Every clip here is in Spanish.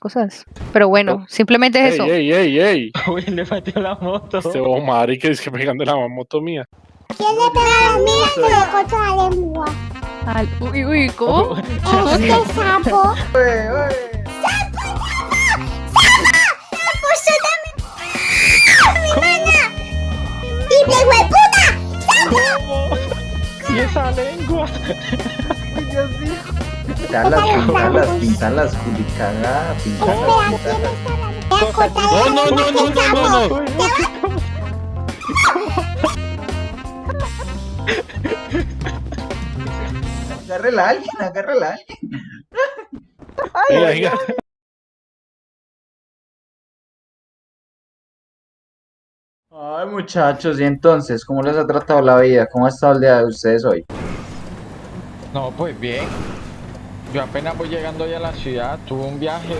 cosas. Pero bueno, simplemente es eso. ¡Ey, ey, ey! Uy, le metió la moto. Este Omar y que es que pegando la moto mía. ¿Quién le pega a la mía que le corto la lengua? Al- uy, uy, ¿cómo? Este sapo. ¡Sapo. ¿Cómo? ¿Y esa lengua? Pintarlas, pintarlas, pintarlas, culicagada, pintarlas, Espera, No, no, no, no, no, no, no. Agárrela a alguien, agárrela a alguien. Venga, venga. Ay, muchachos, y entonces, ¿cómo les ha tratado la vida? ¿Cómo ha estado el día de ustedes hoy? No, pues bien. Yo apenas voy llegando ya a la ciudad, tuve un viaje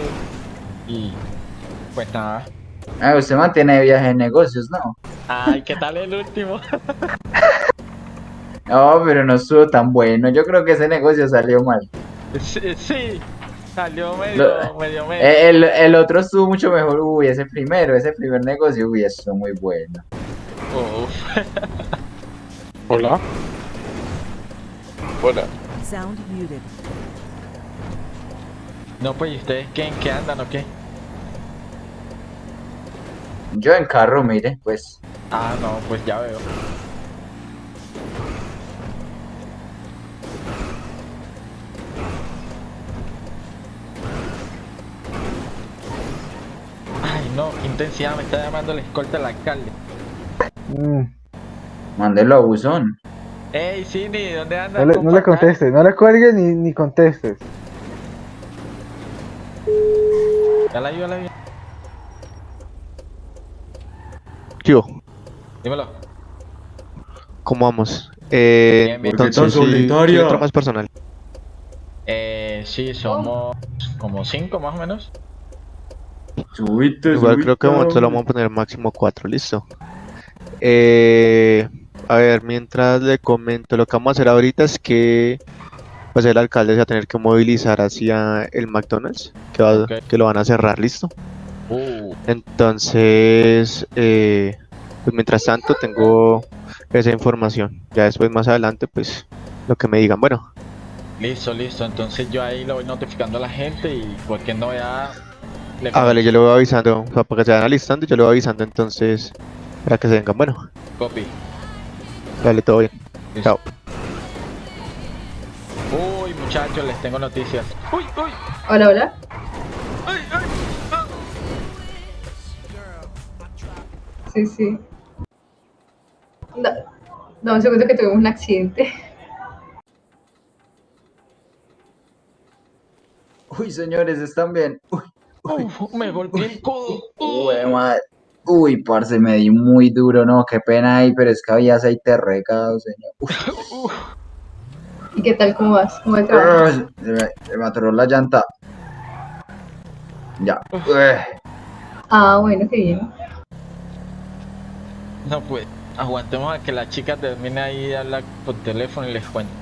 y pues nada. Ah, usted mantiene viaje de negocios, ¿no? Ay, ¿qué tal el último? No, pero no estuvo tan bueno. Yo creo que ese negocio salió mal. Sí, sí, salió medio, Lo- medio, medio. Eh, El, el otro estuvo mucho mejor. Uy, ese primero, ese primer negocio, uy, estuvo muy bueno. Uf. Hola. Hola. Sound muted. No, pues, ¿y ustedes qué, en qué andan o qué? Yo en carro, mire, pues. Ah, no, pues ya veo. Ay, no, qué intensidad, me está llamando el escolta del alcalde. Mándelo a buzón. Ey, Cindy, ¿dónde andas? No le, no le contestes, no le cuelgues ni, ni contestes. Ya la vi, ya la vi. Yo, Dímelo. ¿cómo vamos? Eh, Bien, bien. ¿Por qué tan entonces, sí, solitaria? sí, otro más personal. Eh, sí, somos como cinco más o menos. Subiste, Igual creo que momento lo vamos a poner máximo 4, listo. Eh, a ver, mientras le comento, lo que vamos a hacer ahorita es que pues el alcalde se va a tener que movilizar hacia el McDonald's, que, va- Ok. que lo van a cerrar, listo. Uh, Entonces, eh, pues mientras tanto tengo esa información. Ya después más adelante, pues lo que me digan. Bueno, listo, listo. Entonces yo ahí lo voy notificando a la gente y cualquier novedad le hágale, yo le voy avisando, o sea, para que se vayan alistando, yo le voy avisando entonces para que se vengan. Bueno, copy. dale, todo bien. Listo. Chao. Uy, muchachos, les tengo noticias. Uy, uy, Hola, hola. uy, uy. Sí, sí. Da, da un segundo que tuvimos un accidente. Uy, señores, ¿están bien? Uy, uy, Uf, me golpeé el codo. uy, madre. Uy, parce, me di muy duro, no, qué pena ahí, pero es que había aceite regado, señor. Uy, Uf, ¿Y qué tal? ¿Cómo vas? ¿Cómo va el trabajo? se me, se me atoró la llanta. Ya. Ah, bueno, qué bien. no pues, aguantemos a que la chica termine ahí de hablar por teléfono y les cuento.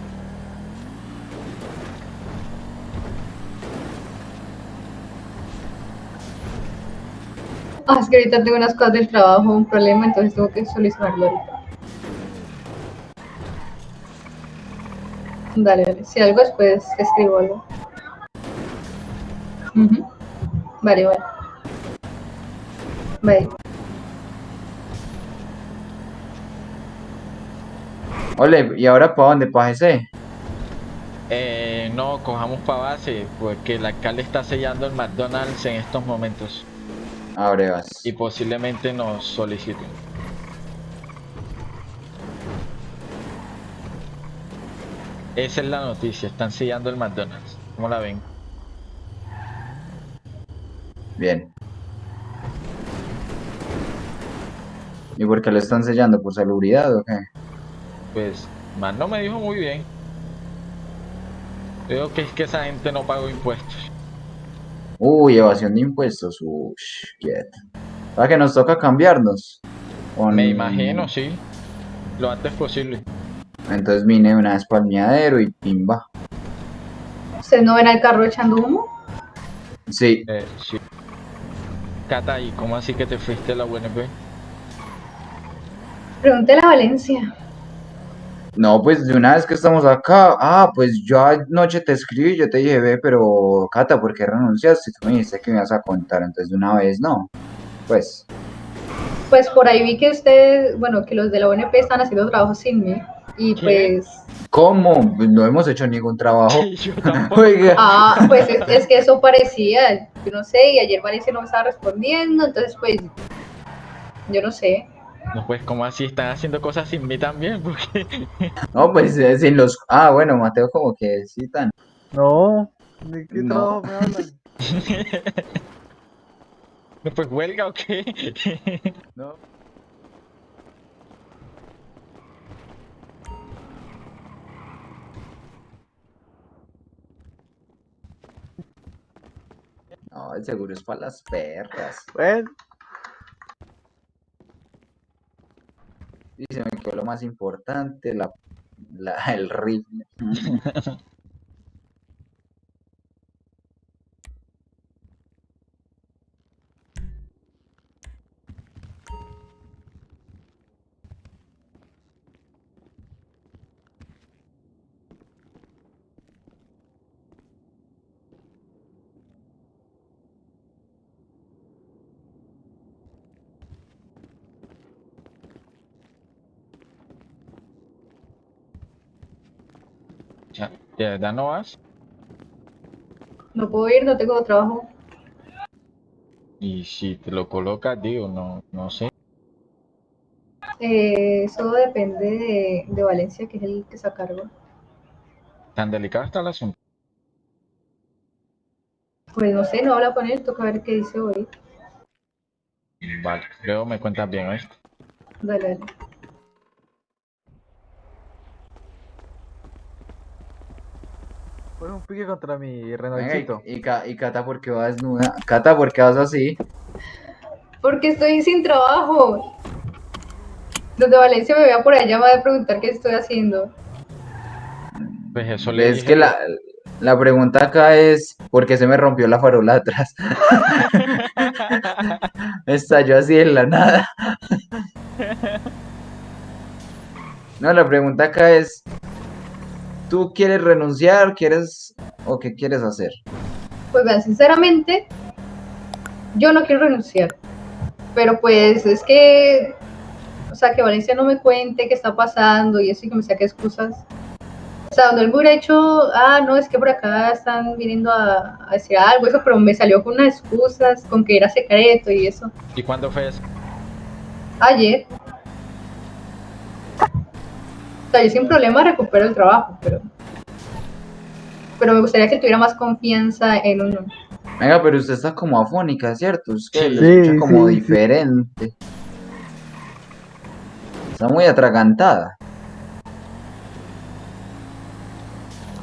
Ah, es que ahorita tengo unas cosas del trabajo, un problema, entonces tengo que solucionarlo ahorita. Dale, dale. Si algo después escribo algo. Ujú. Vale, vale. Bye. Ole, ¿y ahora para dónde? ¿Para ese? Eh, no, cojamos para base, porque el alcalde está sellando el McDonald's en estos momentos Abre vas. y posiblemente nos soliciten. Esa es la noticia, están sellando el McDonald's. ¿Cómo la ven? Bien. ¿Y por qué lo están sellando? ¿Por salubridad o qué? Pues, más no me dijo muy bien. Creo que es que esa gente no pagó impuestos. Uy, evasión de impuestos. Uy, quieto. ¿Para que nos toca cambiarnos? Con- Me imagino, sí. Lo antes posible. Entonces vine una vez para el miadero y pimba. ¿Ustedes no ven al carro echando humo? Sí, Eh, sí. Cata, ¿y cómo así que te fuiste a la UNP? Pregúntele a Valencia. no, pues de una vez que estamos acá, ah, pues yo anoche te escribí, yo te dije, ve, pero Cata, ¿por qué renunciaste? Tú me dijiste que me ibas a contar, entonces de una vez no. Pues, Pues por ahí vi que ustedes, bueno, que los de la ONP están haciendo trabajo sin mí. Y ¿Qué? pues, ¿cómo? No hemos hecho ningún trabajo. Oiga, ah, pues es, es que eso parecía, yo no sé, y ayer Valencia no me estaba respondiendo, entonces pues, yo no sé. No, pues, ¿cómo así? Están haciendo cosas sin mí también, porque... no, pues eh, sin los... Ah, bueno, Mateo como que sí tan... No, ¿de qué No. trabajo me hablan? No, pues, ¿huelga o qué? No. No, el seguro es para las perras. Bueno, Y se me quedó lo más importante, la, la, el rifle. Ya, ¿De verdad no vas? No puedo ir, no tengo trabajo. Y si te lo colocas, digo, no, no sé. Eh, eso depende de, de Valencia, que es el que se a cargo. Tan delicado está el asunto. Pues no sé, no habla con él, toca ver qué dice hoy. Vale, luego me cuentas bien esto. Dale, dale. Fue un pique contra mi Venga, Renaultito. y, y, Ca- y Cata, ¿por qué vas desnuda? Cata, ¿por qué vas así? Porque estoy sin trabajo. Los de Valencia me vean por allá, me van a preguntar qué estoy haciendo. Pues eso le Es dije. que la, la pregunta acá es, ¿por qué se me rompió la farola atrás? Estalló así en la nada. No, la pregunta acá es, ¿tú quieres renunciar, quieres o qué quieres hacer? Pues vean, sinceramente, yo no quiero renunciar. Pero pues es que, o sea, que Valencia no me cuente qué está pasando y eso y que me saque excusas. O sea, donde él hubiera hecho, ah, no, es que por acá están viniendo a, a decir algo, eso, pero me salió con unas excusas, con que era secreto y eso. ¿Y cuándo fue eso? Ayer. O sea, yo sin problema recupero el trabajo, pero. Pero me gustaría que tuviera más confianza en uno. Venga, pero usted está como afónica, ¿cierto? Es que Sí. lo escucha Sí, como sí, sí. diferente. Está muy atragantada.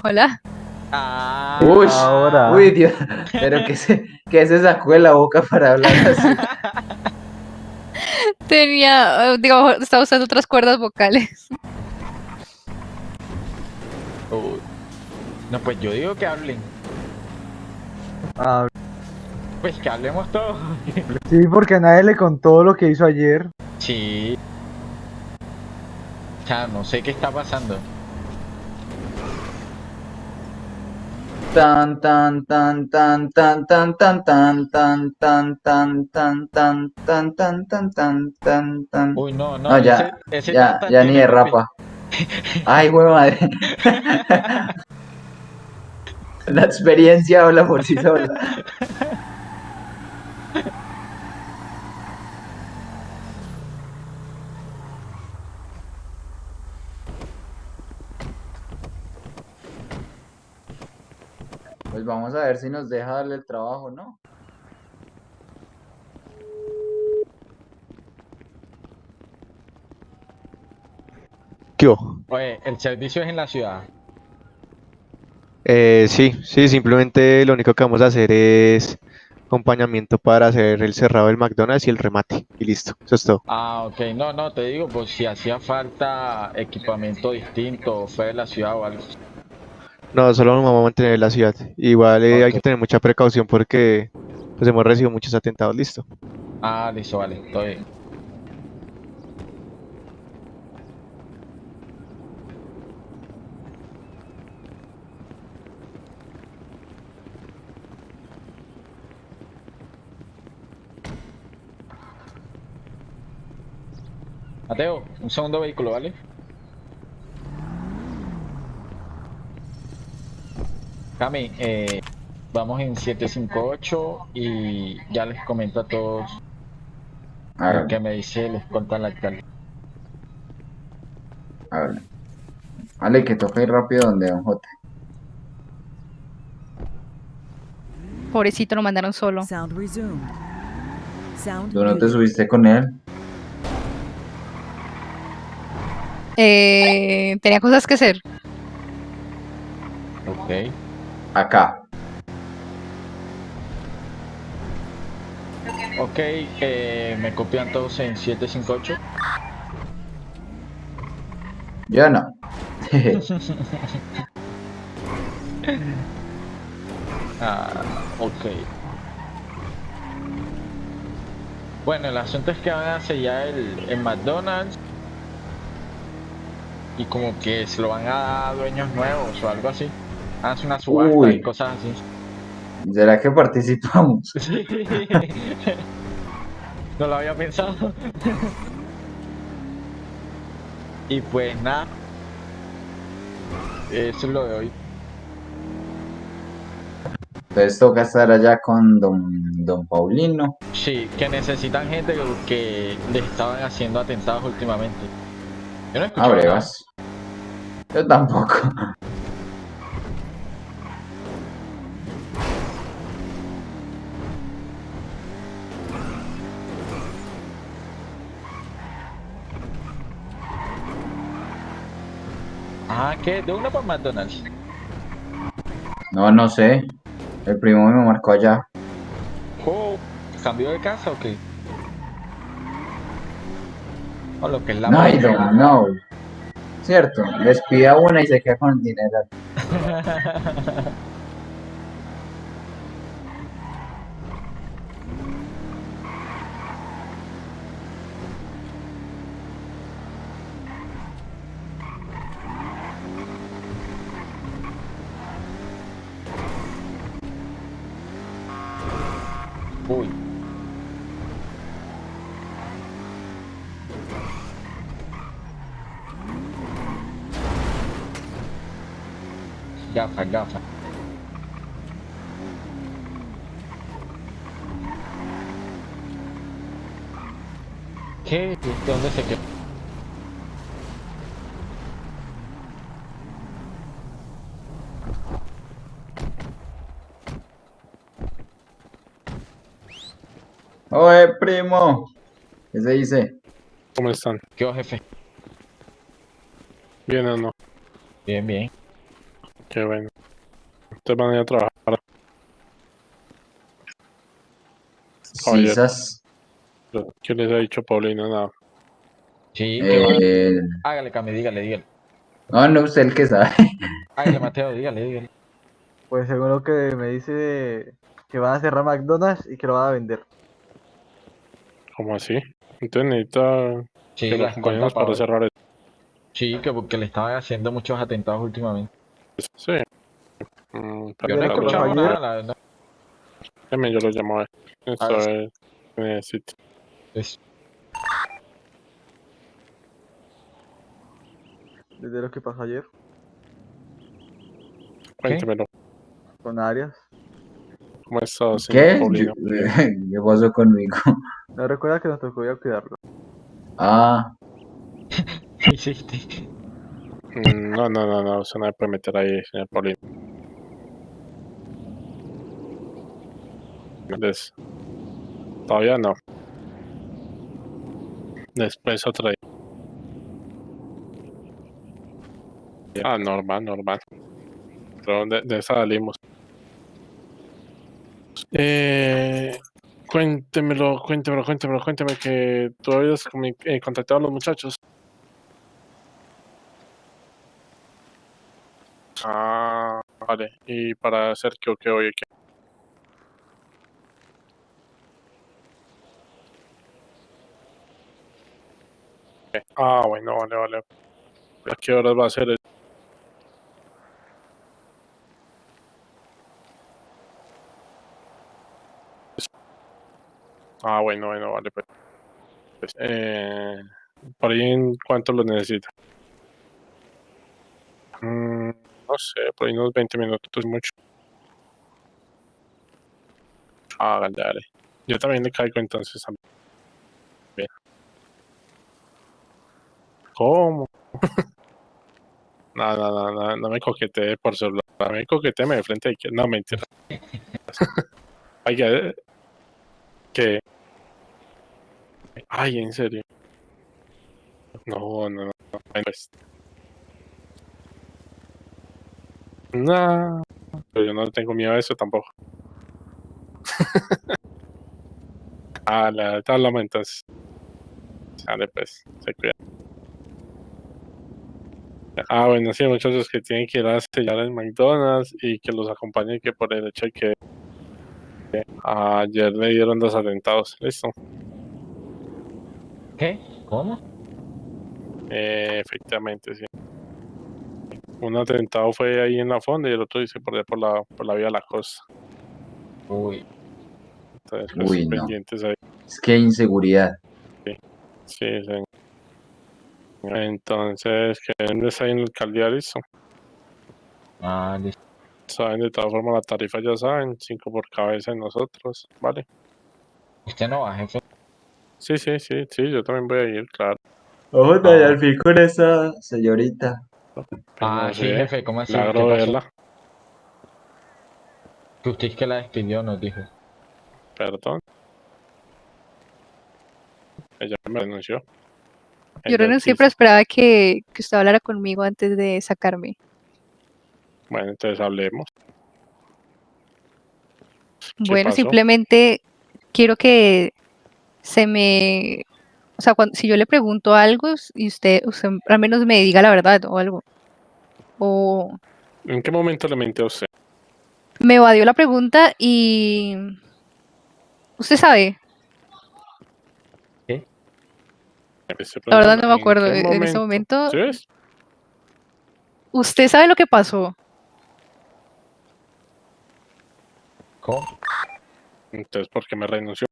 Hola. Ah, Uy, Ahora. uy, Dios, pero que se, que se sacó de la boca para hablar así. Tenía, eh, digo, estaba usando otras cuerdas vocales. Uy. No, pues yo digo que hablen. Ah, Pues que hablemos todos. sí, porque nadie le contó lo que hizo ayer. Sí. O sea, no sé qué está pasando. Tan tan tan tan tan tan tan tan tan tan tan tan tan tan tan tan tan tan tan Uy, no, no. Ya, ya, tan, tan ya ni de rapa. Ay, güey madre. La experiencia habla por sí sola. Pues vamos a ver si nos deja darle el trabajo, ¿no? ¿Qué? Oye, el servicio es en la ciudad. Eh, sí, sí, simplemente lo único que vamos a hacer es acompañamiento para hacer el cerrado del McDonald's y el remate. Y listo, eso es todo. Ah, ok. No, no, te digo, pues si hacía falta equipamiento distinto fuera de la ciudad o algo. No, solo nos vamos a mantener en la ciudad. Igual eh, hay que tener mucha precaución porque pues hemos recibido muchos atentados, listo. Ah, listo, vale, todo bien. Mateo, un segundo vehículo, ¿vale? Cami, eh, vamos en 758 y ya les comento a todos A lo ver, que me dice les conta el alcalde. a ver. Vale, que toca ir rápido donde Don J. Pobrecito, lo mandaron solo. Sound resumed. Sound ¿Tú no te subiste con él? Eh, tenía cosas que hacer. Ok. Acá. Ok, eh, me copian todos en 758. Yo no. Ah, ok. Bueno, el asunto es que van a sellar el, el McDonald's y como que se lo van a dar dueños nuevos o algo así. Hace una subasta Uy. y cosas así. ¿Será que participamos? Sí. No lo había pensado. Y pues nada. Eso es lo de hoy. Entonces toca estar allá con Don, don Paulino. Sí, que necesitan gente que, que les estaban haciendo atentados últimamente. Yo no he Ah, escuchado nada. brevas. Yo tampoco. Ah, ¿qué? ¿De una por McDonald's? No, no sé. El primo me marcó allá. Oh, ¿Cambió de casa o qué? O lo que es la No, I don't know. Cierto, despida una y se queda con el dinero. Uy. Gafa, gafa. ¿Qué? ¿De dónde se quedó? Oye, primo. ¿Qué se dice? ¿Cómo están? ¿Qué hubo, jefe? ¿Bien o no? Bien, bien. Qué bueno. Ustedes van a ir a trabajar. Oye. Sisas. ¿Qué les ha dicho Paulina? Nada. Sí. Eh, Hágale, Cami, dígale, dígale. no, no, usted el que sabe. Hágale, Mateo, dígale, dígale. Pues según lo que me dice, que van a cerrar McDonald's y que lo van a vender. ¿Cómo así? Entonces necesita Sí, que acompañemos escolta para cerrar esto. Sí, que porque le estaban haciendo muchos atentados últimamente. Sí. Mm, Yo pero no ayer- nada, la verdad. déjame, yo lo llamo a ver. Esto A ver. es que necesito. Es- Desde lo que pasó ayer Cuéntemelo. con Arias. ¿Cómo está, señor ¿Qué? Yo- ¿Qué pasó conmigo? No recuerda que nos tocó ir a cuidarlo. Ah, ¿Qué hiciste? Mm, No, no, no, no, se no me puede meter ahí, señor Paulino. Des- Todavía no. Después otra. Ah, normal, normal. Pero de, de esa salimos. Eh, cuéntemelo, cuéntemelo, cuéntemelo, cuénteme que tú habías eh, contactado a los muchachos. Ah, Vale, y para hacer que que hoy aquí. Ah, bueno, vale, vale. ¿A qué horas va a ser? eso? Ah, bueno, bueno, vale, pues. pues, eh, ¿Por ahí en cuánto lo necesita? Mm, no sé, por ahí unos 20 minutos mucho. Ah, dale. Yo también le caigo entonces también. ¿Cómo? No, no, no, no, me coquetee por celular. Me coqueteeme de frente. que- No, mentira. Oiga, eh, ¿qué? Ay, en serio. No, no, no. no, pues. No, pero yo no tengo miedo a eso tampoco. ah, la hablamos entonces. Sale pues, se cuida. Ah, bueno, sí, muchachos que tienen que ir a sellar el McDonald's y que los acompañen que por el hecho de que que ayer le dieron dos atentados. Listo. ¿Qué? ¿Cómo? Eh, efectivamente, sí. Un atentado fue ahí en la fonda y el otro dice por allá por la, por la vía de la costa. Uy, Entonces, pues, Uy, no. pendientes ahí. Es que hay inseguridad. Sí, sí. Entonces, que está ahí en el alcaldía, listo. ah, listo. Saben, de todas formas, la tarifa ya saben, 5 por cabeza en nosotros, ¿vale? Usted no va, jefe. Sí, sí, sí, sí, yo también voy a ir, claro. Ojo, y al fin con esa señorita. Pues Ah, sí, jefe, ¿cómo así? ¿Qué milagro pasó? verla, Que usted es que la despidió, nos dijo. perdón. Ella me renunció. Yo renuncié, pero esperaba que, que usted hablara conmigo antes de sacarme. Bueno, entonces hablemos. Bueno, pasó? simplemente quiero que se me... O sea, cuando, si yo le pregunto algo y usted, usted al menos me diga la verdad o algo. O ¿En qué momento le mintió a usted? me evadió la pregunta y... Usted sabe, estoy la verdad no me ¿en acuerdo. qué e- En ese momento, ¿Sí ves? usted sabe lo que pasó. ¿Cómo? Entonces, ¿por qué me renunció?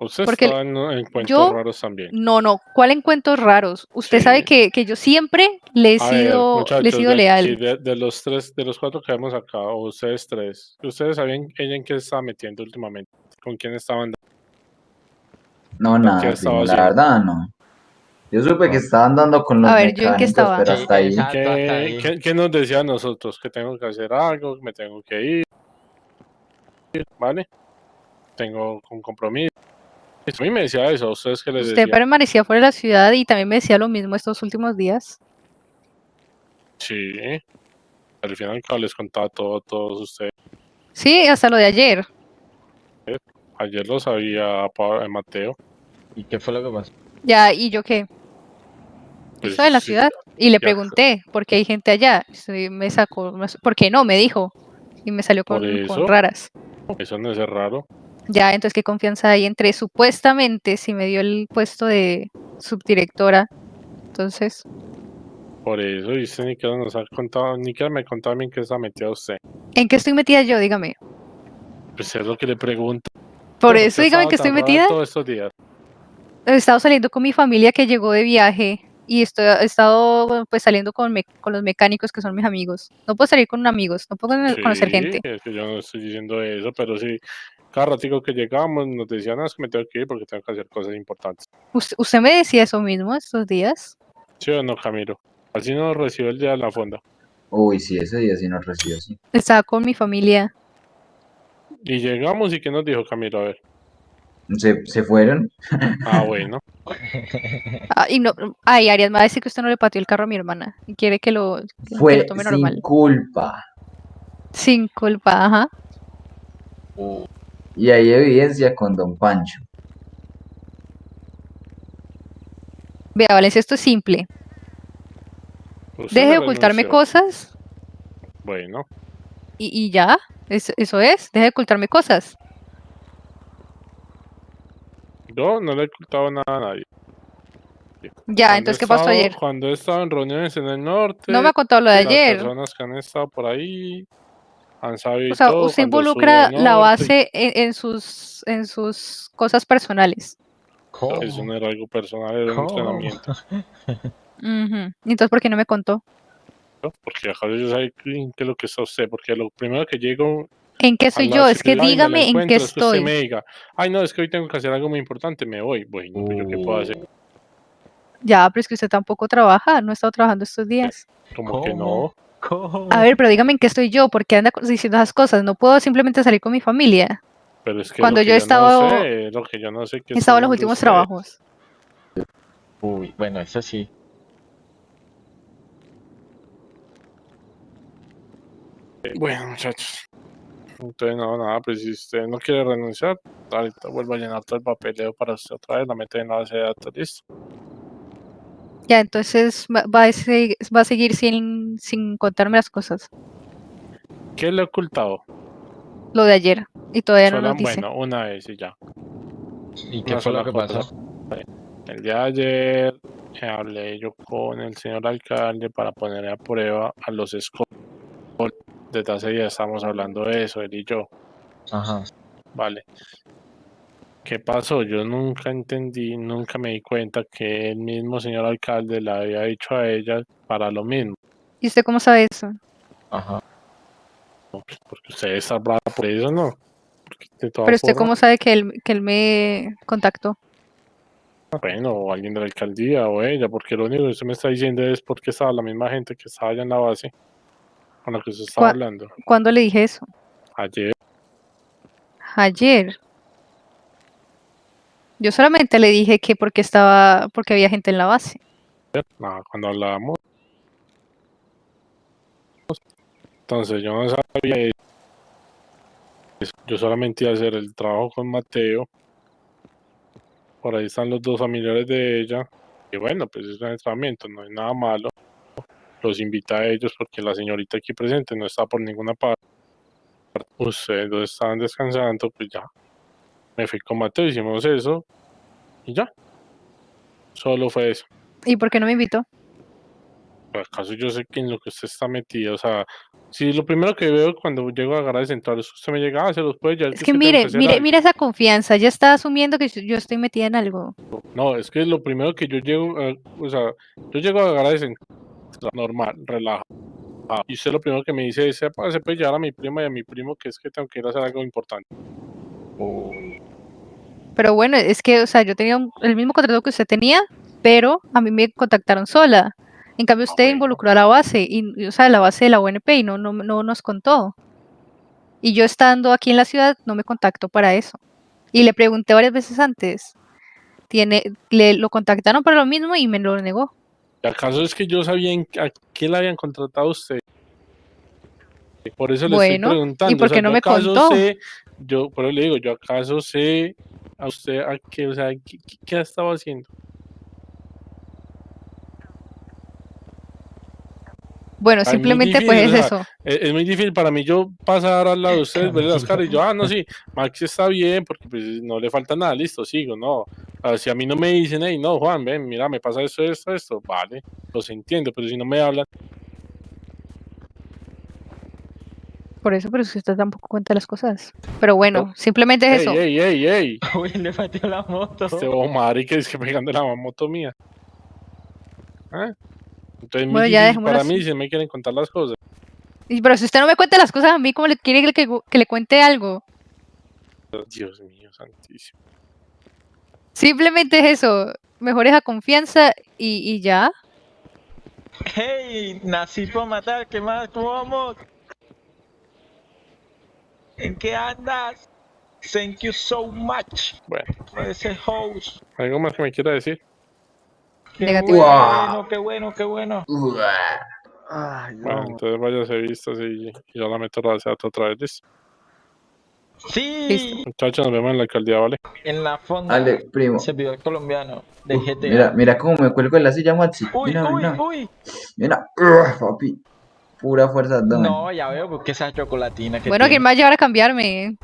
Usted Porque estaba en en encuentros yo- raros también. No, no, ¿cuál encuentros raros? Usted sabe que, que yo siempre le he A ver, sido, le he sido de leal. de, de los tres, de los cuatro que vemos acá, o ustedes tres, ¿ustedes sabían ella en qué se estaba metiendo últimamente? ¿Con quién estaban? No, ¿Qué nada, la verdad no. Yo supe que estaba andando con los A ver, ¿yo en qué estaba? pero Sí, hasta ahí. exacto. hasta ¿Qué, ahí. qué, qué nos decía a nosotros? Que tengo que hacer algo, que me tengo que ir, ¿vale? Tengo un compromiso. A mí me decía eso, ¿a ustedes qué les Usted decía? permanecía fuera de la ciudad y también me decía lo mismo estos últimos días. Sí. Al final les contaba todo a todos ustedes. Sí, hasta lo de ayer. Ayer lo sabía eh, Mateo. ¿Y qué fue lo que pasó? Ya, ¿y yo qué? Pues, Estoy en la sí, ciudad y le ya. pregunté por qué hay gente allá. Y me sacó, ¿por qué no? Me dijo. Y me salió con, con eso. raras. Eso no es raro. Ya, entonces, ¿qué confianza hay entre supuestamente si me dio el puesto de subdirectora? Entonces, Por eso, y usted ni siquiera nos ha contado, ni siquiera me contaba bien que está metida usted. ¿en qué estoy metida yo? Dígame. Pues es lo que le pregunto. Por ¿Por qué eso, dígame que estoy metida. Todos estos días. He estado saliendo con mi familia que llegó de viaje y estoy, he estado pues saliendo con, me- con los mecánicos que son mis amigos. No puedo salir con amigos, no puedo cono- conocer gente. Es que yo no estoy diciendo eso, pero sí. Cada ratico que llegamos nos decían, "No, es que me tengo que ir porque tengo que hacer cosas importantes. ¿Usted, usted me decía eso mismo estos días? ¿Sí o no, Camilo? Así nos recibió el día de la fonda. Uy, sí, ese día sí nos recibió, sí. Estaba con mi familia. Y llegamos y ¿qué nos dijo Camilo? A ver. Se, se fueron. Ah, bueno. Ah, y no, ay, Arias me va a decir que usted no le pateó el carro a mi hermana y quiere que lo, que lo Fue tome sin normal. culpa. Sin culpa, ajá. Y hay evidencia con Don Pancho. Vea, Valencia, esto es simple. Usted Deje de ocultarme renunció. cosas Bueno, Y, y ya, es- eso es, deja de ocultarme cosas. yo no le he ocultado nada a nadie. Ya, Cuando entonces, ¿qué pasó estado- ayer? Cuando he estado en reuniones en el norte, No me ha contado lo de las ayer. personas que han estado por ahí han sabido O sea, todo, usted involucra la base en, en sus, en sus cosas personales. ¿Cómo? Eso no era algo personal, era un entrenamiento. Entonces, ¿por qué no me contó? Porque acaso yo sé qué qué es lo que está usted, porque lo primero que llego ¿En qué soy yo? Es que dígame en qué es que usted estoy. me diga, ay no, es que hoy tengo que hacer algo muy importante, me voy. Bueno, pues yo qué puedo hacer, Ya, pero es que usted tampoco trabaja, no ha estado trabajando estos días. como que no. ¿Cómo? A ver, pero dígame en qué estoy yo, porque anda diciendo esas cosas. No puedo simplemente salir con mi familia. Pero es que Cuando lo que yo he no estado- sé, lo que yo no sé que He estado en está los últimos usted. trabajos. Uy, bueno, eso sí. Bueno, muchachos. Entonces, no, nada, pues si usted no quiere renunciar, ahorita vuelvo a llenar todo el papeleo para usted otra vez, la mete en la base de datos, listo. Ya, entonces va, va a, se- va a seguir sin, sin contarme las cosas. ¿Qué le he ocultado? Lo de ayer. Y todavía no Sola- nos dice. bueno, una vez y ya. ¿Y qué Una fue lo que cosa. pasó? El día de ayer eh, hablé yo con el señor alcalde para poner a prueba a los escoltas. Desde hace días estamos hablando de eso, él y yo. Ajá. Vale. ¿Qué pasó? Yo nunca entendí, nunca me di cuenta que el mismo señor alcalde le había dicho a ella para lo mismo. ¿Y usted cómo sabe eso? Ajá. Pues, Porque usted está brava por eso, ¿no? Pero usted cómo sabe que él, que él me contactó. Bueno, o alguien de la alcaldía o ella, porque lo único que usted me está diciendo es porque estaba la misma gente que estaba allá en la base con la que usted estaba hablando ¿Cuándo le dije eso? ayer. Ayer. Yo solamente le dije que porque estaba, porque había gente en la base. Nada, cuando hablábamos. Entonces yo no sabía. Yo solamente iba a hacer el trabajo con Mateo. Por ahí están los dos familiares de ella. Y bueno, pues es un entrenamiento, no hay nada malo. Los invita a ellos porque la señorita aquí presente no está por ninguna parte. Ustedes dos estaban descansando, pues ya. Me fui con Mateo, hicimos eso. Y ya. Solo fue eso. ¿Y por qué no me invitó? ¿Por acaso yo sé que en lo que usted está metido? O sea, si lo primero que veo cuando llego a agarrar centrales, usted me llega, ah, se los puede llevar. Es que mire, mire, algo". mire esa confianza. Ya está asumiendo que yo estoy metida en algo. No, es que lo primero que yo llego, a- o sea, yo llego a agarrar centrales normal, relajado. Y usted lo primero que me dice es, "Sepa, se puede llevar a mi prima y a mi primo, que es que tengo que ir a hacer algo importante. Uy. Pero bueno, es que, o sea, yo tenía un- el mismo contrato que usted tenía, pero a mí me contactaron sola. En cambio, usted bueno. involucró a la base, y, y, o sea, la base de la UNP y no, no, no nos contó. Y yo estando aquí en la ciudad, no me contactó para eso. Y le pregunté varias veces antes. Tiene, le, lo contactaron para lo mismo y me lo negó. ¿Y ¿Acaso es que yo sabía en- a qué le habían contratado a usted? Por eso le Bueno, ¿y estoy preguntando. por o sea, qué no me contó? sé, yo, por eso le digo, yo acaso sé a usted a qué, o sea, qué, qué- ha estado haciendo. Bueno, Ay, muy simplemente pues es difícil, o sea, eso. Es, es muy difícil para mí yo pasar al lado de ustedes, verle las caras y yo, ah, no, sí, Max está bien porque pues no le falta nada, listo, sigo, no. Ah, si a mí no me dicen, hey, no, Juan, ven, mira, me pasa esto, esto, esto, vale, los entiendo, pero si no me hablan, Por eso, pero si usted tampoco cuenta las cosas. Pero bueno, simplemente es eso. hey, hey, hey, Uy, le pateó la moto. este Omar y que es que pegando la moto mía. ¿Ah? Entonces, Bueno, ya para mí si me quieren contar las cosas. Y- Pero si usted no me cuenta las cosas a mí, ¿cómo le quiere que, que le cuente algo? Dios mío, santísimo. Simplemente es eso. Mejor esa confianza y, y ya. Hey, nací para matar, ¿qué más? ¿Cómo vamos? ¿En qué andas? Thank you so much Bueno, ese host. ¿algo más que me quiera decir? Qué Negativo. bueno, qué bueno, qué bueno. Ay, Bueno, no. entonces váyase vistas y, y yo la meto a la datos otra vez, ¿listo? Sí, Muchachos, nos vemos en la alcaldía, ¿vale? en la fonda. Dale, primo. Servidor colombiano de GTA. Mira, mira cómo me cuelgo en la silla, Maxi. Uy, Mira, uy, mira. uy. Mira, papi. Pura fuerza abdomen. No, ya veo, porque esa chocolatina que Bueno, ¿quién va a llevar a cambiarme?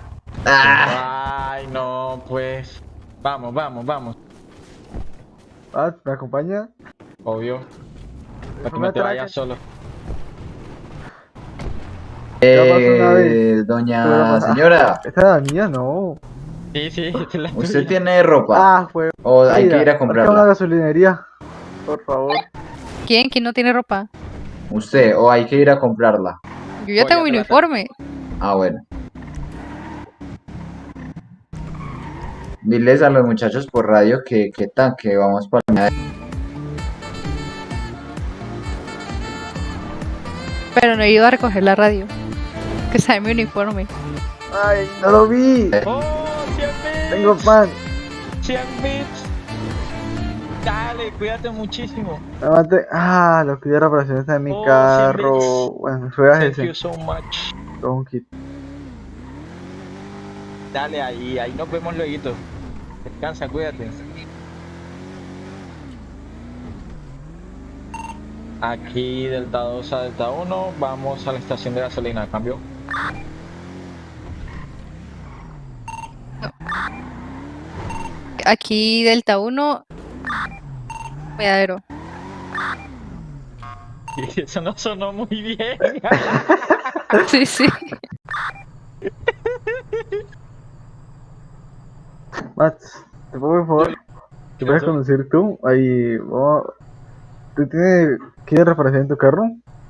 Ah, Ay, no, pues. Vamos, vamos, vamos. Ah, ¿me acompaña? Obvio. Para que no te vayas solo. eh, doña Pero, señora, ¿Esta es la mía? No. Sí, sí, esta es la ¿usted tuya. tiene ropa? Ah, fue. ¿O hay Mira, que ir a acá una comprarla? gasolinería. Por favor. ¿Quién? ¿Quién no tiene ropa? ¿Usted? ¿O hay que ir a comprarla? Yo ya tengo mi uniforme. Ah, bueno. Diles a los muchachos por radio que, que tan, que vamos para Pero no he ido a recoger la radio. Que está en mi uniforme. Ay, no lo vi. ¡Oh, 100 bits! Tengo pan. 100 bits. Dale, cuídate muchísimo. Aguante. Ah, lo que de reparación está en mi Oh, carro. Bueno, juegas Thank ese. you so much. Kit. Dale ahí, ahí nos vemos luego. Descansa, cuídate. Aquí Delta 2 a Delta 1, vamos a la estación de gasolina, cambio. Aquí Delta 1. Cuidadero. Y eso no sonó muy bien. Sí, sí. Mats, ¿te puedo por favor? ¿Qué ¿Puedes conducir tú? Ahí, vamos. ¿Tú tienes de reparación en tu carro?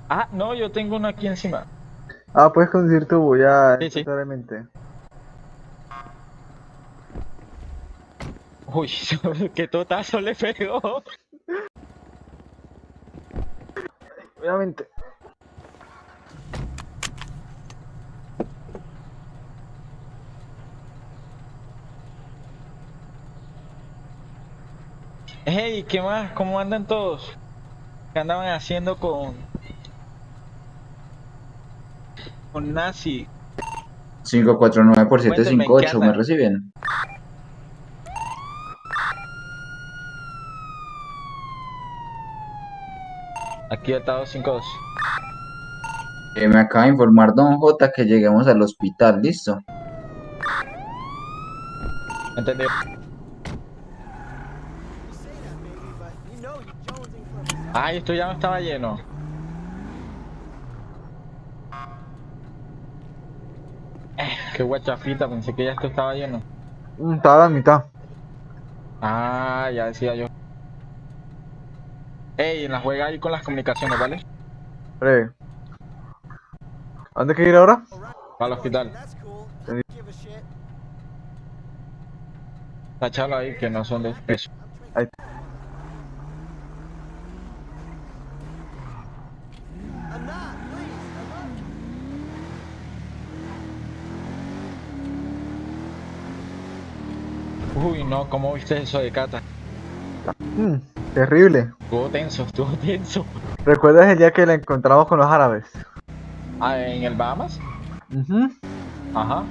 Ah, no, yo tengo uno aquí encima. Ah, puedes conducir tú, voy a Sí, sí. Uy, qué totazo le pegó. Obviamente. Hey, ¿qué más? ¿Cómo andan todos? ¿Qué andaban haciendo con... Con Nazi? 549 por Cuéntenme, 758, ¿qué ¿me reciben? Aquí Delta 252. Eh, me acaba de informar Don J que lleguemos al hospital, ¿listo? ¿Entendido? Ay, esto ya no estaba lleno. Eh, qué guachafita, pensé que ya esto estaba lleno. Mm, Estaba a la mitad. Ah, ya decía yo. Ey, en la juega ahí con las comunicaciones, ¿vale? Breve. ¿A dónde hay que ir ahora? Al hospital. Tachalo ahí que no son de peso. Ahí. Uy, no, ¿cómo viste eso de Cata? Mm, terrible. Estuvo tenso, estuvo tenso. ¿Recuerdas el día que la encontramos con los árabes? Ah, ¿en el Bahamas? Mhm. Ajá.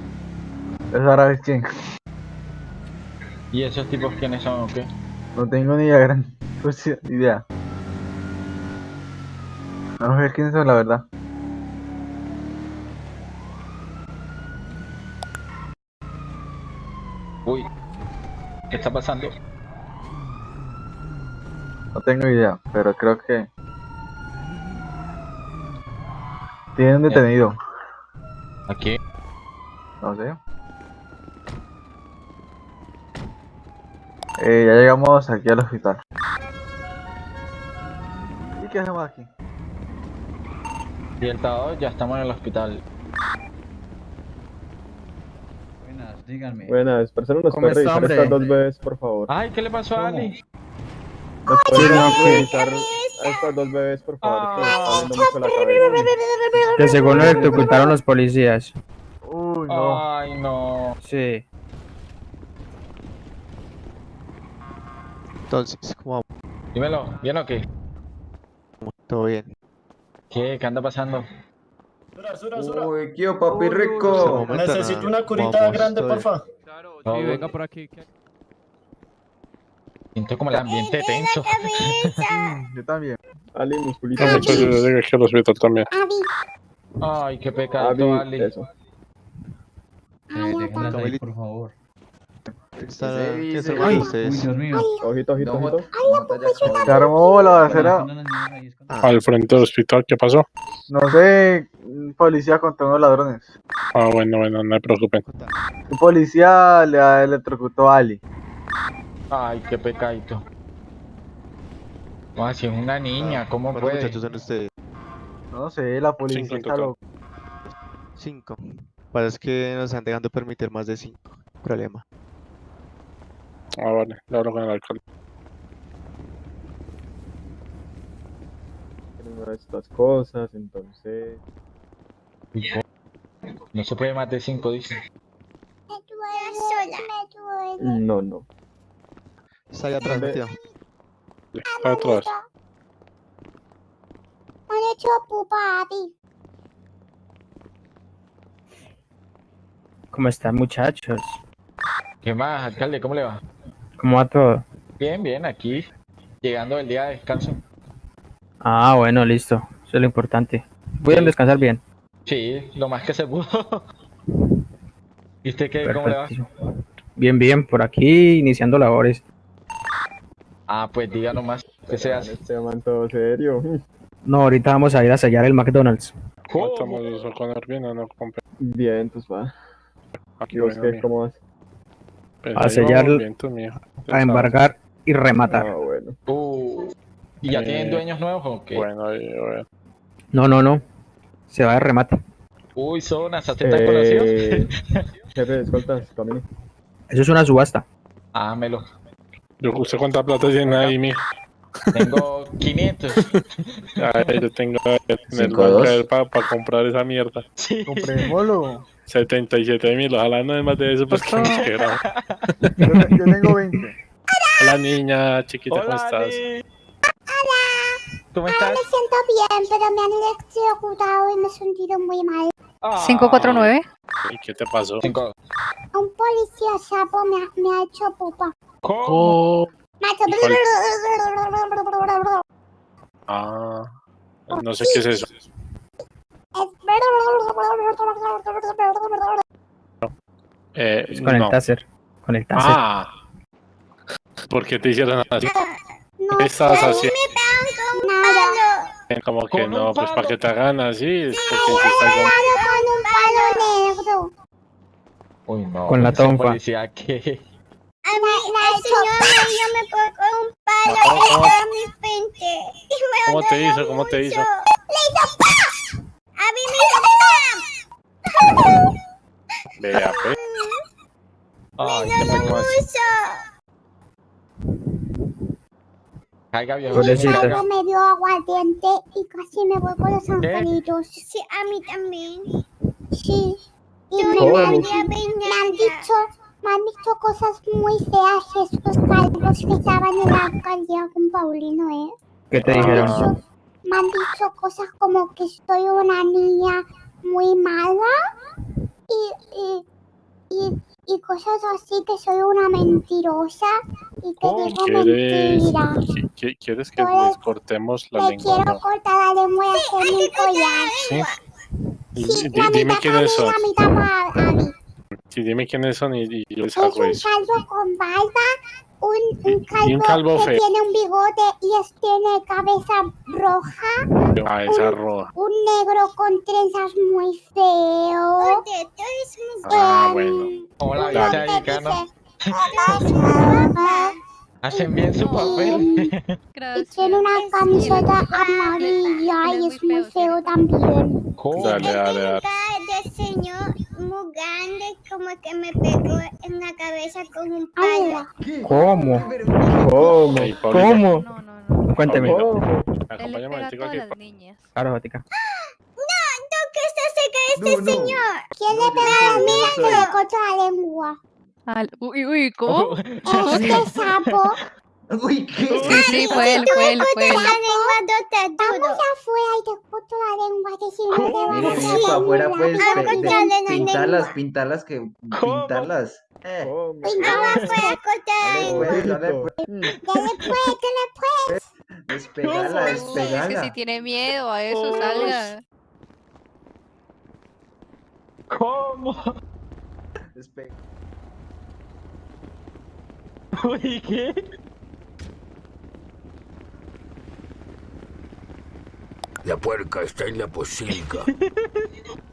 ¿Esos árabes quién? ¿Y esos tipos quiénes son o qué? No tengo ni la gran pues, idea. Vamos a ver quiénes son, la verdad. Uy, ¿qué está pasando? No tengo idea, pero creo que... Tienen un detenido. Aquí. No sé. Eh, ya llegamos aquí al hospital. ¿Y qué hacemos aquí? 2 ya estamos en el hospital. Buenas, díganme. Buenas, personas, ¿nos ¿Cómo puede está, revisar hombre? estas dos bebés, por favor? Ay, ¿qué le pasó a Ali? ¿Nos puede no, que- revisar a estas dos bebés, por favor? Que mucho la cabeza. Que según lo electrocutaron los policías. Uy, no. Ay, no. Sí. Entonces, ¿cómo Dímelo, ¿bien o qué? ¿Todo bien? ¿Qué? ¿Qué anda pasando? Uy, tío, papi rico. Necesito una curita vamos, grande, porfa. Todo Sí, venga por aquí. Siento como el ambiente tenso. Yo también. Ali, musculito. No, muchachos, yo llegué al hospital también. Ay, qué pecado, Ali, Ali. eso. Ahí, por favor. Está, Ese ¿quién dice- está armando Ay, ustedes? Dios mío. Ojito, ojito, ojito. Se armó la balacera. Al frente del hospital, ¿qué pasó? No sé, un policía contra unos ladrones. Ah, bueno, bueno, no me preocupen. Un policía le electrocutó a Ali. Ay, qué pecadito. Ah, si es una niña, ¿cómo ¿Cuántos puede? muchachos son ustedes? No sé, la policía Cinco está loca. Cinco. Pasa es que nos están dejando permitir más de cinco. Problema. Ah, vale, le hablo con el de estas cosas, entonces. No se puede más de cinco, dice. No, no. Está ahí atrás, Mateo. Está atrás. Me han hecho pupa a ti. ¿Cómo están, muchachos? ¿Qué más, alcalde? ¿Cómo le va? ¿Cómo va todo? Bien, bien, aquí. Llegando el día de descanso. Ah, bueno, listo. Eso es lo importante. Voy a descansar bien. Sí, lo más que se pudo. ¿Y usted qué? ¿Cómo le va? Bien, bien, por aquí iniciando labores. Ah, pues diga nomás. ¿Qué se hace? Este man todo serio. No, ahorita vamos a ir a sellar el McDonald's. ¿Cómo ¿Cómo? estamos eso con no? Bien, pues va. Aquí ¿Y vos qué? ¿Cómo vas? Pues A sellar- A embargar y rematar. Ah, bueno. Uh, ¿Y ya Eh, tienen dueños nuevos o qué? Bueno, ahí, bueno. No, no, no. Se va de remate. Uy, zonas, ¿hasta tan conocidos? Eh, jefe escoltas, camine. Eso es una subasta. Ámelo. Yo, ¿Usted cuánta plata tiene ahí, mijo? Tengo 500. Ahí yo tengo en el banco para comprar esa mierda. Sí. Comprémoslo. 77 mil, ojalá no es más de eso, pues que nos quedamos. Yo, yo tengo 20. Hola niña, chiquita, ¿cómo Hola, estás? Ali. ¿Cómo Ahora estás? me siento bien, pero me han electrocutado y me he sentido muy mal. Ah. 549. ¿Y qué te pasó? Cinco. Un policía sapo me ha, me ha hecho pupa. ¿Cómo? Oh, Me ha hecho... ¿Y ah, no sé qué es eso. Eh, Es con no. el taser. Con el taser. Ah, ¿por qué te hicieron así? No ¿Qué estabas sé, haciendo? Como que no, pues para que te hagan así, es porque con un palo negro. Uy, no. Con la policía que... A mí, el señor yo me pongo con un palo ¿Cómo, cómo? en mi frente. Y me ¿Cómo te duele hizo? ¿Cómo te hizo? mucho. ¡Le hizo ¡pam! A mí me hizo ¡pam! Vea, pues. Ay, Me pecado. mucho. Caiga, viejo. Pobrecita. me dio aguardiente y casi me voy con los angelitos. Sí, a mí también. Sí. Y me, me han, me han dicho, me han dicho cosas muy feas estos calvos que estaban en la alcaldía con Paulino, ¿eh? ¿Qué te dijeron? Me han dicho cosas como que soy una niña muy mala y, y, y, y cosas así que soy una mentirosa y que ¿Cómo digo ¿Quieres, mentiras. qui- qui- ¿Quieres que les cortemos la Le lengua? quiero no? cortar la lengua y hacerme un collar. Sí. Sí, la dime mitad para quiénes mí, son. la mitad para Abby. Sí, dime quiénes son y, y yo les Es hago un eso. calvo con barba, un, un calvo, Y un calvo que feo. tiene un bigote y es, tiene cabeza roja, Ah, esa roja. un negro con trenzas muy feo. Ah, Em, bueno. Hola, un dice, Hacen bien su papel. y tiene una camiseta amarilla y es muy feo también. ¿Cómo? Dale, dale, dale. señor muy grande, como que me pegó en la cabeza con un Ah, palo. ¿Cómo? ¿Cómo? ¿Cómo? No, no, no. Cuénteme. ¿Cómo? Acompáñame pega a un momentico todas aquí. las niñas. Claro, Vatica. ¿Qué está cerca de este señor? ¿Quién le pegó a la mía que le cortó la lengua? Al- uy, uy, ¿cómo? Este sapo. Uy, ¿qué? Sí, sí, fue él, fue él, fue él. Vamos afuera y te corto pues, ah, la lengua, que si no te vas a afuera puedes pintarlas, pintarlas, que pintarlas. Eh. Ah, vamos afuera, corta la lengua. Dale pues, dale pues. Despegala, despegala. Es que si tiene miedo a eso, salga. ¿Cómo? Despegala. Uy, ¿qué? La puerca está en la posilga.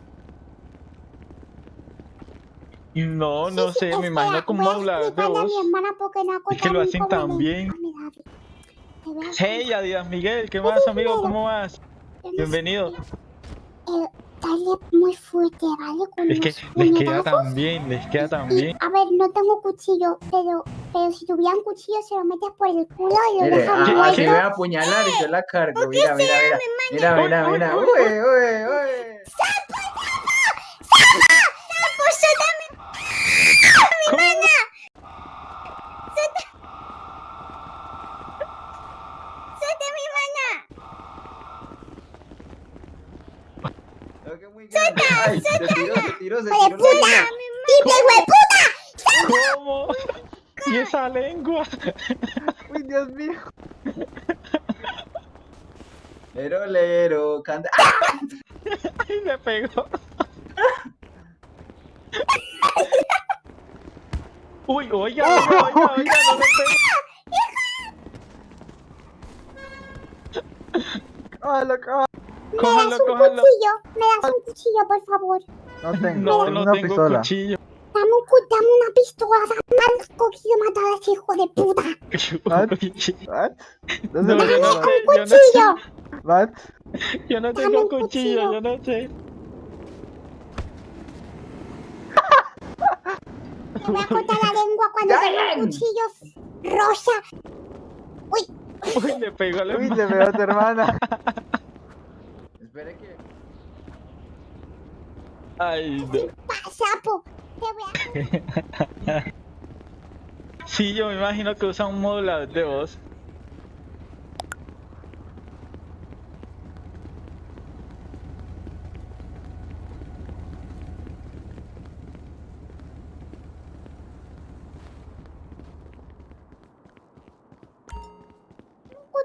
No, no sé, me imagino cómo hablar de vos. Es que lo hacen tan bien. Hey, Adidas Miguel, ¿qué más, amigo? ¿Cómo vas? Bienvenido. Dale muy fuerte, ¿vale? Con es que les queda tan bien, les queda tan bien. A ver, no tengo cuchillo, pero pero si tuviera un cuchillo, se lo metes por el culo y lo mire, dejas ah, ah, muerto. Me a apuñalar y yo la cargo. Mira, mira, mira. Uy, uy, uy. ¡Sapo, sapo! ¡Sapo! ¡Sapo, ¡Mi mana! ¡Suelta mi mana! ¡Suelta! ¡Suelta! Puta! ¡Hijo puta! ¿Cómo? ¡Y esa lengua! ¡Uy, Dios mío! Lero, lero, canta... ¡Ah! ¡Ay, me pegó! ¡Uy, oiga, oiga, oiga! oiga no me ¡Cójalo, cójalo! ¡Me das un cuchillo! ¡Me das un cuchillo, por favor! No tengo, no, no una tengo pistola. cuchillo. Tamuku, dame una pistola, dame has cogido matar a ese hijo de puta. ¿What? No, no, dame no, un cuchillo. ¿What? Yo no tengo cuchillo, yo no sé. Me voy a cortar la lengua cuando tenga cuchillo rosa. Uy. Uy, le pegó la Uy, le pegó a tu hermana. Espera que... Ay, no. sapo! sí, yo me imagino que usa un modulador de voz.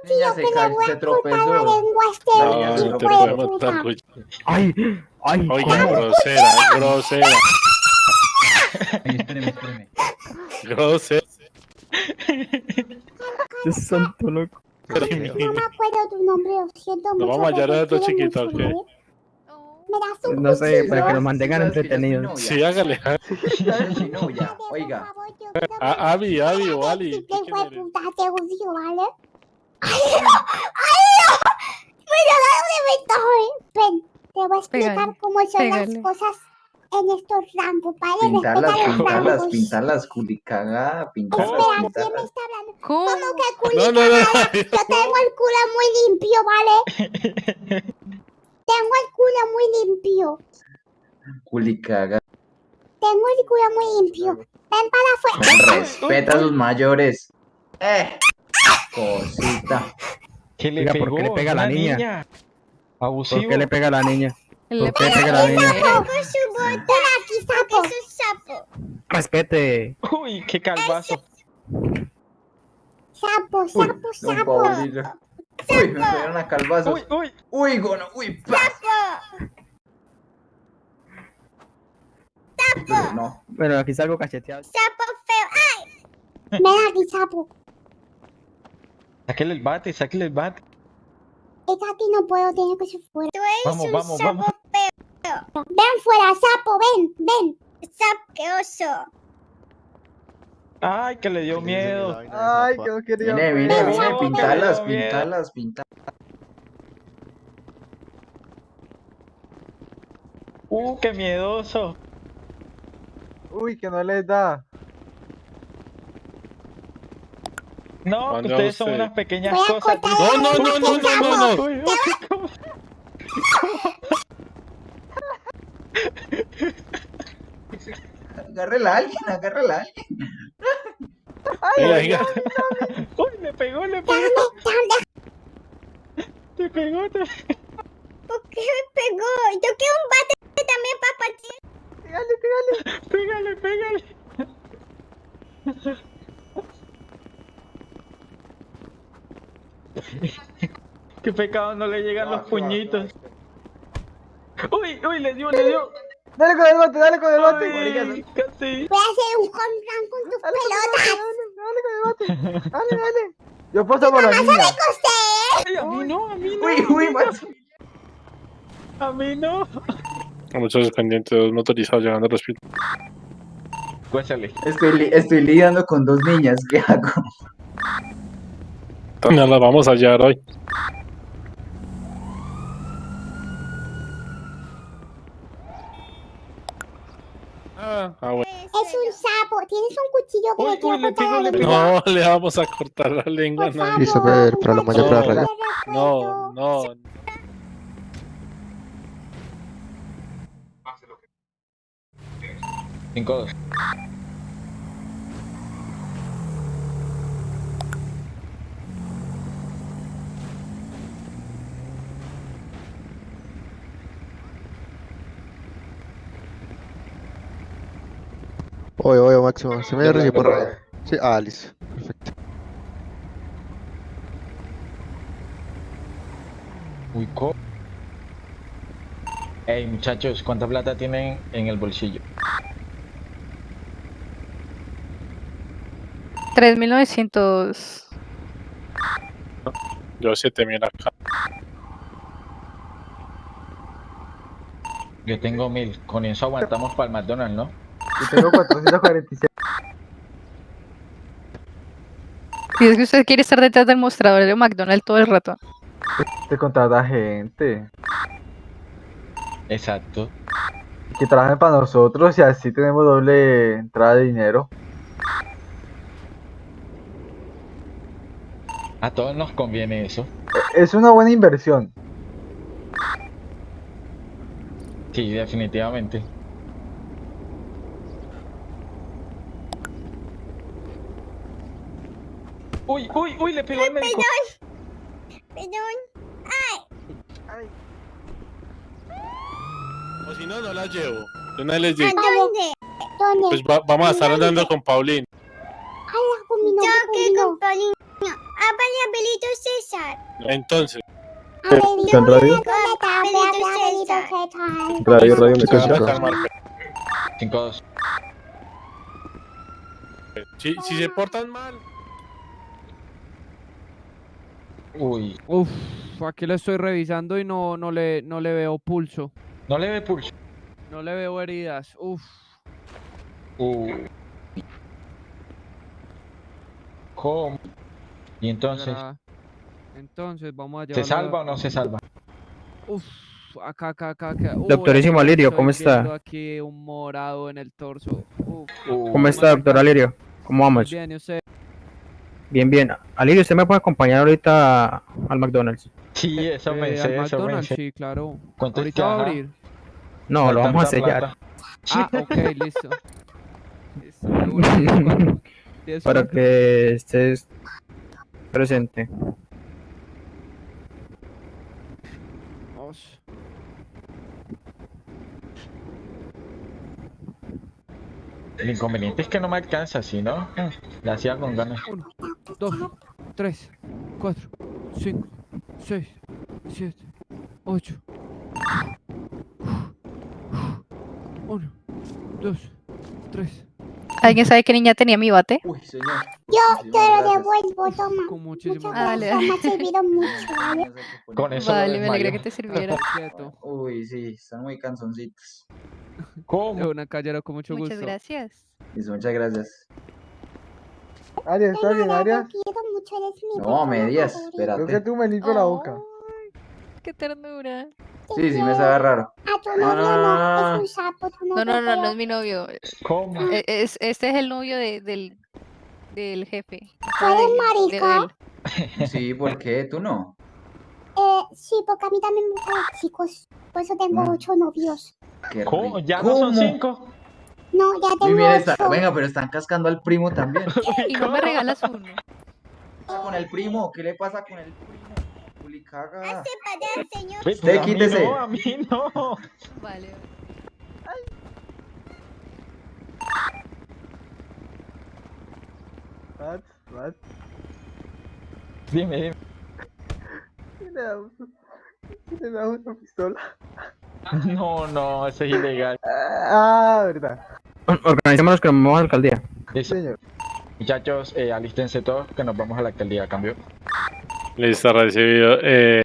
Ella se, se tropezó. No, no te puede Ay, ay, ay, grosera. Ay, espéreme, espéreme. Groser. Dios santo, loco. No, no me acuerdo tu nombre, lo siento mucho. Nos vamos a hallar a estos chiquitos, ¿ok? Me das un No sé, para que los mantengan entretenidos. Sí, hágale. Oiga. Avi, Avi o Ali. ¿Qué puta te odio, ¿vale? ¡Ay, no! ¡Ay, no! ¡Me lo de ¿eh? Ven, te voy a explicar cómo son las cosas en estos rambos, ¿vale? Pintar las, Espera, ¿quién me está hablando? ¿Cómo, que culicagada? Yo tengo el culo muy limpio, ¿vale? tengo el culo muy limpio. Culicaga. Tengo el culo muy limpio. Ven para afuera. Respeta a los mayores. Eh. Cosita. ¿Qué le Mira, ¿por qué le pega a la niña? ¿Por qué le pega a la niña? Respete, granina. Sapo, aquí, sapo. Es un sapo. Respete. Uy, qué calvazo. Sapo, sapo, sapo. Uy, me pegaron a calvazos. Uy, uy. Uy, gono, uy. Sapo. Sapo. No, pero aquí salgo cacheteado. Sapo feo. ¡Ay! Ven aquí, sapo. Sáquele el bate, sáquele el bate. Está aquí no puedo tener que ser fuera. Tú eres un sapo vamos. Feo. Ven fuera, sapo, ven, ven. Sapo, oso. Ay, que le dio miedo. Ay, que no quería. Vine, vine, vine, pintalas, pintalas, pintalas. Uh, qué miedoso. Uy, que no les da. Ah, no, ustedes son unas pequeñas cosas. No, no, no, no, no, no, no. Agárrala a alguien, agárrala a alguien. Ay, venga, venga. Uy, le pegó, le pegó. Te pegó, te ¿Por qué me pegó? Yo quiero un bate también para partir. Pégale, pégale. Pégale, pégale. pecado no le llegan los puñitos. Uy, uy, le dio, le dio. Dale con el bote, dale con el bote. Casi. Voy a hacer un con tus pelotas. Dale con el bote. Dale, dale. Yo paso por niña. Ay, a mí no, a mí no. Uy, uy, macho. A mí no. Muchos pendientes, dos motorizados llegando al hospital. Cuésale. Estoy, li- estoy lidiando con dos niñas. ¿Qué hago? Ya las vamos a hallar hoy. Ah, ah, bueno. Es un sapo. ¿Tienes un cuchillo que Uy, le quiero le cortar la le lengua? No le vamos a cortar la lengua a Por nadie. Listo, ver, para la mayor para la raya. No, no. Cinco dos. Oye, oye, máximo. Se me recibe por raya. Sí, ah, listo. Perfecto. Uy, co. Ey, muchachos, ¿cuánta plata tienen en el bolsillo? 3.900. Yo 7000 acá. Yo tengo mil. Con eso aguantamos para el McDonald's, ¿no? Yo tengo 446. Si es que usted quiere estar detrás del mostrador de McDonald's todo el rato. Te contrata gente. Exacto. Que trabajen para nosotros y así tenemos doble entrada de dinero. A todos nos conviene eso. Es una buena inversión. Sí, definitivamente. Uy, uy, uy, le pegó al médico. Perdón. O si no, no las llevo. Les ¿A digo. dónde? ¿Dónde? Pues va- vamos a estar andando con Paulín. Habla con mi nombre. Yo que con Paulino. Háblale a Belito César. Entonces, Abelito ¿Está en radio? César. Abelito César. Radio, radio, me Cinco, escucha. cinco. calmar. 5-2. Si, si se portan mal, Uy, Uf, aquí lo estoy revisando y no, no, le, no le veo pulso. no le ve pulso. No le veo heridas. Uf. Uh. ¿Cómo? Y entonces, Entonces vamos a ¿se llevarlo. salva o no se salva? Uf, acá, acá, acá, acá. Doctorísimo Alirio, ¿cómo está? viendo aquí un morado en el torso. Uf, Uh, ¿Cómo está, doctor Alirio? ¿Cómo vamos? bien, ¿y usted? Bien, bien. Alirio, ¿usted me puede acompañar ahorita al McDonald's? Sí, eso me Eh, eso me McDonald's, sé. sí, claro. ¿Cuánto Ahorita va a abrir. No, lo vamos a sellar. plata. Ah, ok, listo. Para que estés presente. Vamos. El inconveniente es que no me alcanza, ¿sí, no? La hacía con ganas. Uno, dos, tres, cuatro, cinco, seis, siete, ocho. Uno, dos, tres. ¿Alguien sabe qué niña tenía mi bate? Uy, señor. Yo te Muchísimas lo devuelvo, toma. Con muchísimo Muchas Ah, dale, gracias, me ha servido mucho. Con eso Vale, me alegra que te sirviera. Uy, sí, están muy cansoncitos. De ¿Cómo? una callera con mucho Muchas gusto. gracias. Listo, muchas gracias. Arias, ¿estás bien, Arias? te quiero mucho, eres mi No, medias, favorita. Creo que espérate. tú me limpio la boca. Qué ternura. Te Sí, sí, me sabe raro. A tu No, novio no, no, no, no, es no. un sapo, tu No, novio no, no, no es mi novio. ¿Cómo? E- Es, este es el novio de, del, del jefe. ¿Tú eres marica? de. Sí, ¿por qué? ¿Tú no? Eh, sí, porque a mí también me gustan chicos. Por eso tengo Mm. ocho novios. Qué ¿Cómo? ¿Ya no son cinco? No, ya tengo mira, está- ocho. venga, pero están cascando al primo también. ¿Qué Y no me regalas uno. pasa con el primo? ¿Qué le pasa con el primo? Caga. Hace parar, señor. Ve, Usted a mí quítese. no, a mí no. Vale. What? What? Dime, dime. ¿Quién le da una- quién le da una pistola? No, no, eso es ilegal. Ah, verdad. Organizémonos que nos vamos a la alcaldía. Listo. Muchachos, eh, alístense todos que nos vamos a la alcaldía, cambio. Listo, recibido. Eh,